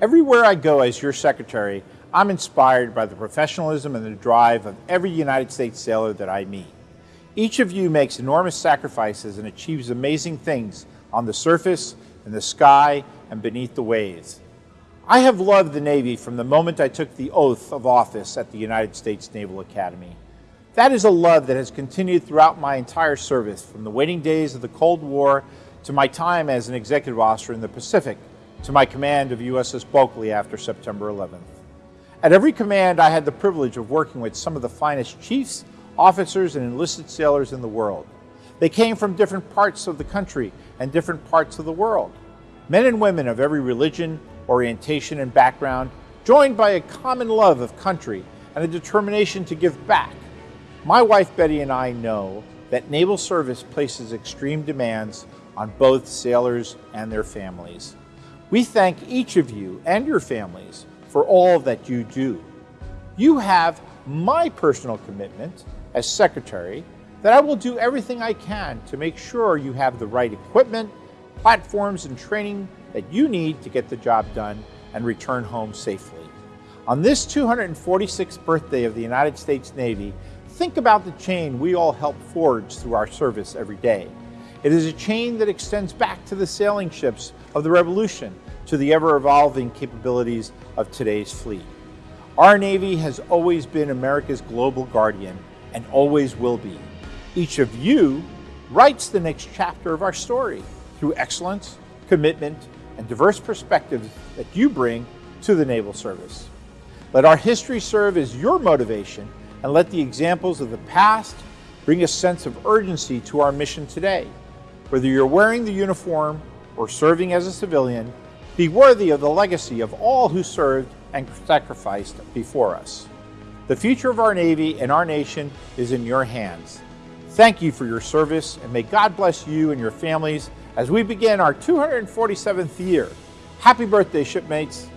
Everywhere I go as your secretary, I'm inspired by the professionalism and the drive of every United States sailor that I meet. Each of you makes enormous sacrifices and achieves amazing things on the surface, in the sky, and beneath the waves. I have loved the Navy from the moment I took the oath of office at the United States Naval Academy. That is a love that has continued throughout my entire service, from the waiting days of the Cold War to my time as an executive officer in the Pacific, to my command of USS Bulkeley after September 11th. At every command, I had the privilege of working with some of the finest chiefs, officers, and enlisted sailors in the world. They came from different parts of the country and different parts of the world. Men and women of every religion, orientation, and background, joined by a common love of country and a determination to give back. My wife Betty and I know that naval service places extreme demands on both sailors and their families. We thank each of you and your families for all that you do. You have my personal commitment as Secretary that I will do everything I can to make sure you have the right equipment, platforms, and training that you need to get the job done and return home safely. On this 246th birthday of the United States Navy, think about the chain we all help forge through our service every day. It is a chain that extends back to the sailing ships of the Revolution, to the ever-evolving capabilities of today's fleet. Our Navy has always been America's global guardian and always will be. Each of you writes the next chapter of our story through excellence, commitment, and diverse perspectives that you bring to the Naval Service. Let our history serve as your motivation and let the examples of the past bring a sense of urgency to our mission today. Whether you're wearing the uniform or serving as a civilian, be worthy of the legacy of all who served and sacrificed before us. The future of our Navy and our nation is in your hands. Thank you for your service and may God bless you and your families as we begin our 247th year. Happy birthday, shipmates.